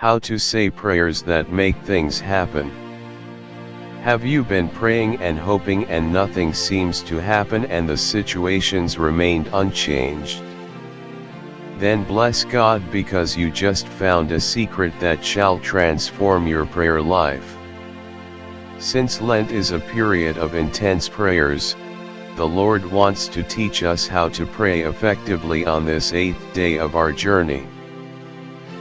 How to say prayers that make things happen. Have you been praying and hoping and nothing seems to happen and the situations remained unchanged? Then bless God because you just found a secret that shall transform your prayer life. Since Lent is a period of intense prayers, the Lord wants to teach us how to pray effectively on this eighth day of our journey.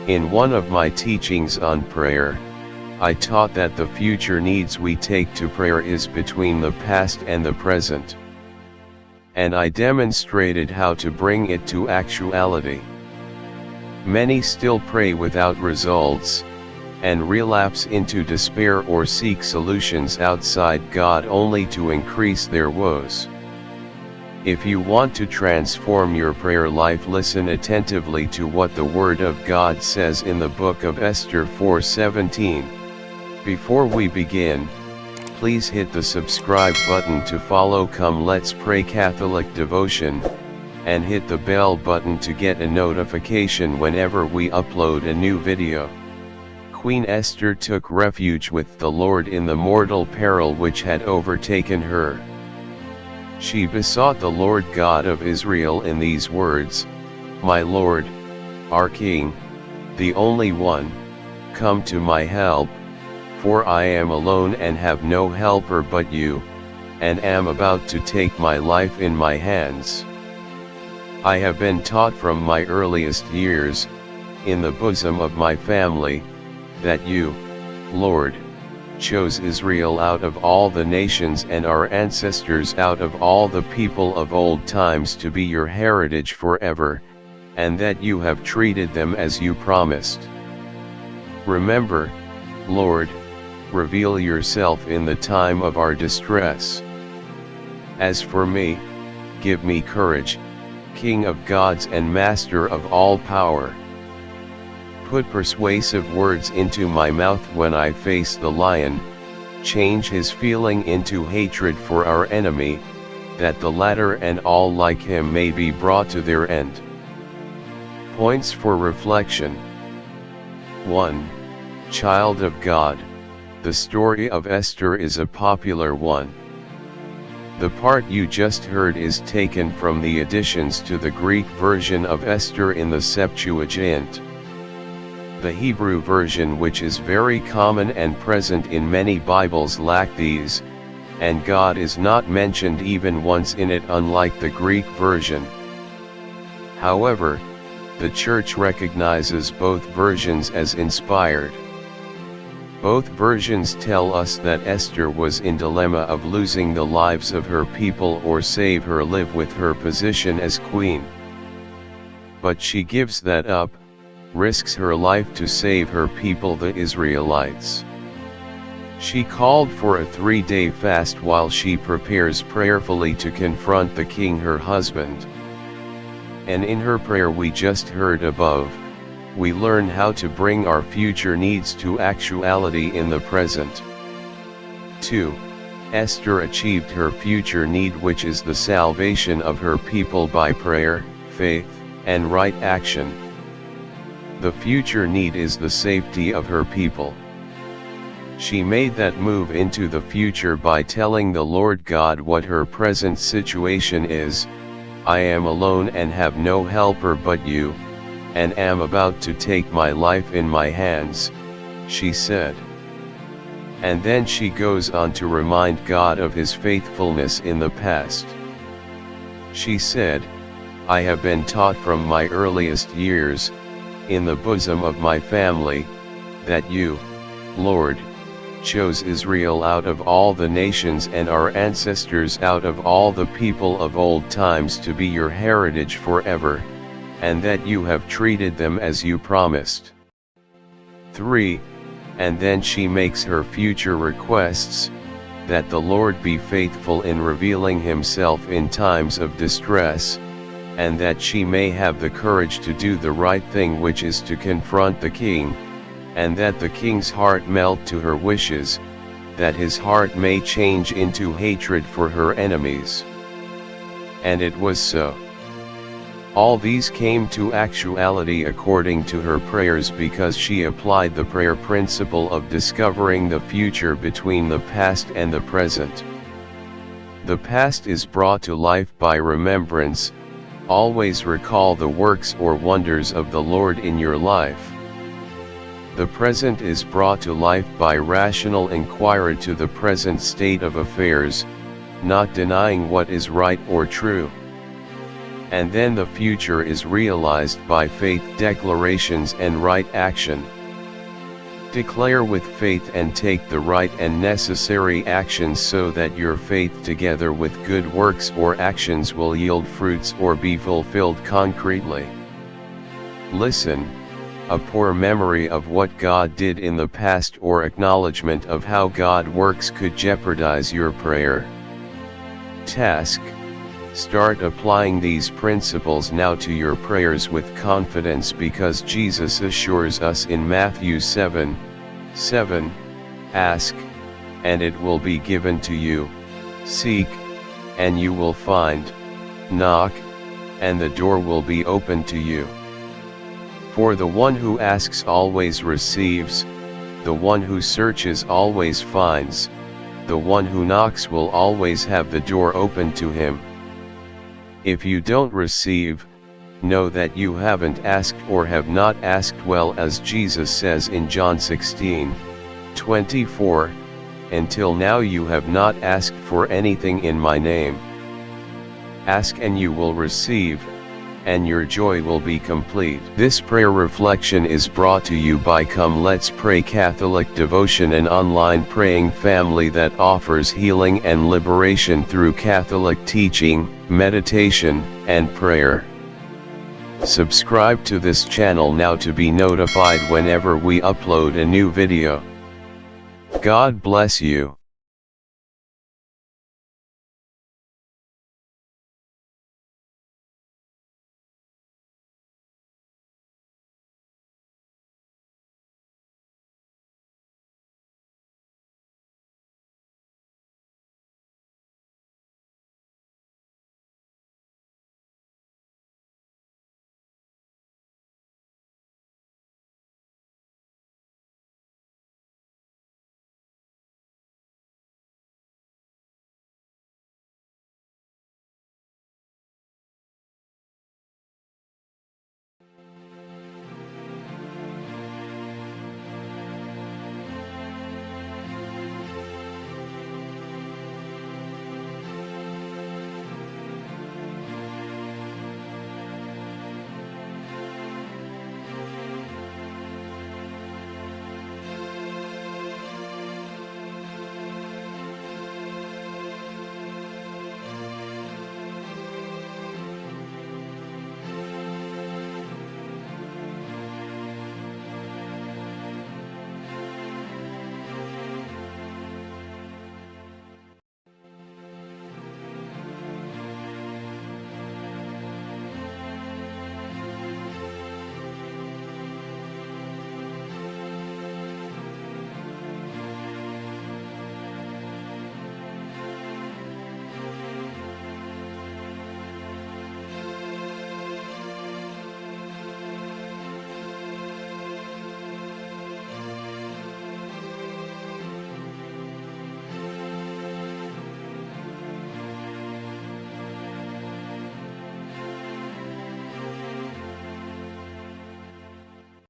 In one of my teachings on prayer, I taught that the future needs we take to prayer is between the past and the present. And I demonstrated how to bring it to actuality. Many still pray without results, and relapse into despair or seek solutions outside God only to increase their woes. If you want to transform your prayer life listen attentively to what the Word of God says in the book of Esther 4:17. Before we begin, please hit the subscribe button to follow Come Let's Pray Catholic Devotion, and hit the bell button to get a notification whenever we upload a new video. Queen Esther took refuge with the Lord in the mortal peril which had overtaken her. She besought the Lord God of Israel in these words, My Lord, our King, the only one, come to my help, for I am alone and have no helper but you, and am about to take my life in my hands. I have been taught from my earliest years, in the bosom of my family, that you, Lord, chose Israel out of all the nations and our ancestors out of all the people of old times to be your heritage forever, and that you have treated them as you promised. Remember, Lord, reveal yourself in the time of our distress. As for me, give me courage, King of gods and Master of all power. Put persuasive words into my mouth when I face the lion, change his feeling into hatred for our enemy, that the latter and all like him may be brought to their end. Points for reflection 1. Child of God, the story of Esther is a popular one. The part you just heard is taken from the additions to the Greek version of Esther in the Septuagint. The Hebrew version which is very common and present in many Bibles lack these, and God is not mentioned even once in it unlike the Greek version. However, the Church recognizes both versions as inspired. Both versions tell us that Esther was in dilemma of losing the lives of her people or save her live with her position as queen. But she gives that up, risks her life to save her people the Israelites. She called for a three-day fast while she prepares prayerfully to confront the king her husband. And in her prayer we just heard above, we learn how to bring our future needs to actuality in the present. 2. Esther achieved her future need which is the salvation of her people by prayer, faith, and right action. The future need is the safety of her people. She made that move into the future by telling the Lord God what her present situation is, I am alone and have no helper but you, and am about to take my life in my hands, she said. And then she goes on to remind God of his faithfulness in the past. She said, I have been taught from my earliest years, in the bosom of my family, that you, Lord, chose Israel out of all the nations and our ancestors out of all the people of old times to be your heritage forever, and that you have treated them as you promised. 3. And then she makes her future requests, that the Lord be faithful in revealing himself in times of distress, and that she may have the courage to do the right thing which is to confront the king, and that the king's heart melt to her wishes, that his heart may change into hatred for her enemies. And it was so. All these came to actuality according to her prayers because she applied the prayer principle of discovering the future between the past and the present. The past is brought to life by remembrance, always recall the works or wonders of the Lord in your life. The present is brought to life by rational inquiry to the present state of affairs, not denying what is right or true. And then the future is realized by faith declarations and right action. Declare with faith and take the right and necessary actions so that your faith together with good works or actions will yield fruits or be fulfilled concretely. Listen, a poor memory of what God did in the past or acknowledgement of how God works could jeopardize your prayer. Task Start applying these principles now to your prayers with confidence because Jesus assures us in Matthew 7 7 Ask, and it will be given to you, seek, and you will find, knock, and the door will be opened to you. For the one who asks always receives, the one who searches always finds, the one who knocks will always have the door open to him. If you don't receive, know that you haven't asked or have not asked well as Jesus says in John 16, 24, until now you have not asked for anything in my name. Ask and you will receive, and your joy will be complete. This prayer reflection is brought to you by Come Let's Pray Catholic Devotion an online praying family that offers healing and liberation through Catholic teaching, meditation, and prayer. Subscribe to this channel now to be notified whenever we upload a new video. God bless you.